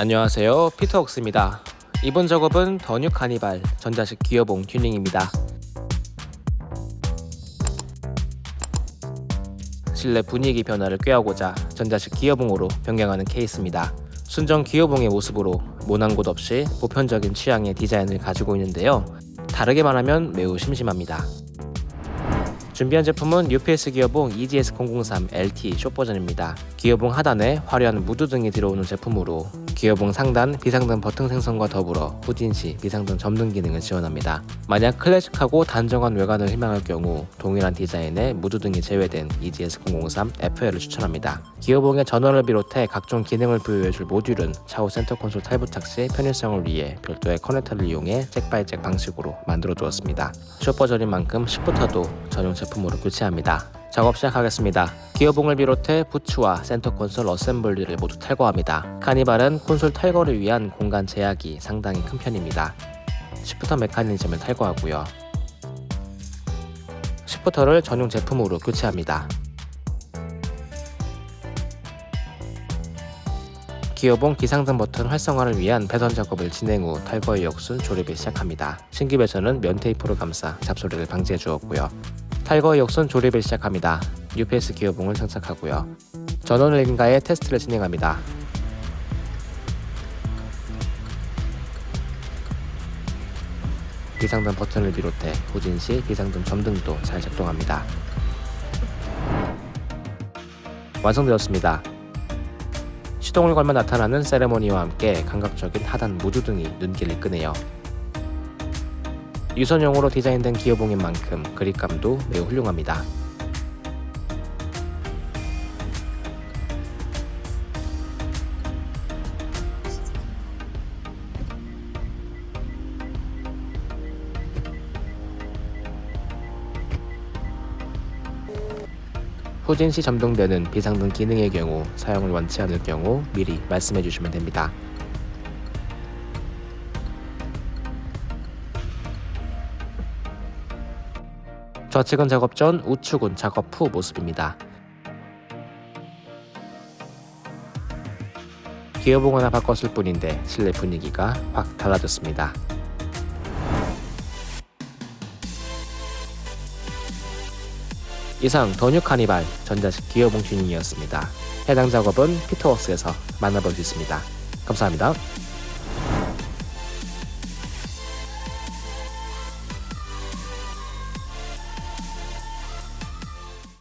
안녕하세요. 피터웍스입니다. 이번 작업은 더뉴 카니발 전자식 기어봉 튜닝입니다. 실내 분위기 변화를 꾀하고자 전자식 기어봉으로 변경하는 케이스입니다. 순정 기어봉의 모습으로 모난 곳 없이 보편적인 취향의 디자인을 가지고 있는데요. 다르게 말하면 매우 심심합니다. 준비한 제품은 UPS 기어봉 EGS003 LT 숏 버전입니다. 기어봉 하단에 화려한 무드등이 들어오는 제품으로 기어봉 상단 비상등 버튼 생성과 더불어 후진 시 비상등 점등 기능을 지원합니다. 만약 클래식하고 단정한 외관을 희망할 경우 동일한 디자인의 무드등이 제외된 EGS003 FL을 추천합니다. 기어봉의 전원을 비롯해 각종 기능을 부여해줄 모듈은 차후 센터 콘솔 탈부착 시 편의성을 위해 별도의 커넥터를 이용해 jack by jack 방식으로 만들어 두었습니다. 숏버전인 만큼 shifter도 전용 제품으로 교체합니다. 작업 시작하겠습니다. 기어봉을 비롯해 부츠와 센터 콘솔 assembly를 모두 탈거합니다. 카니발은 콘솔 탈거를 위한 공간 제약이 상당히 큰 편입니다. 시프터 메커니즘을 탈거하고요. 시프터를 전용 제품으로 교체합니다. 기어봉 기상등 버튼 활성화를 위한 배선 작업을 진행 후 탈거의 역순 조립을 시작합니다. 신기 배선은 면 테이프로 감싸 잡소리를 방지해 주었고요. 탈거 역선 조립을 시작합니다. UPS 기어봉을 장착하고요. 전원을 인가해 테스트를 진행합니다. 비상등 버튼을 비롯해 후진 시 비상등 점등도 잘 작동합니다. 완성되었습니다. 시동을 걸면 나타나는 세레모니와 함께 감각적인 하단 무드등이 눈길을 끄네요. 유선용으로 디자인된 기어봉인 만큼 그립감도 매우 훌륭합니다. 후진시 점등되는 비상등 기능의 경우 사용을 원치 않을 경우 미리 말씀해 주시면 됩니다. 좌측은 작업 전, 우측은 작업 후 모습입니다. 기어봉 하나 바꿨을 뿐인데 실내 분위기가 확 달라졌습니다. 이상 더뉴 카니발 전자식 기어봉 튜닝이었습니다. 해당 작업은 피터웍스에서 만나볼 수 있습니다. 감사합니다.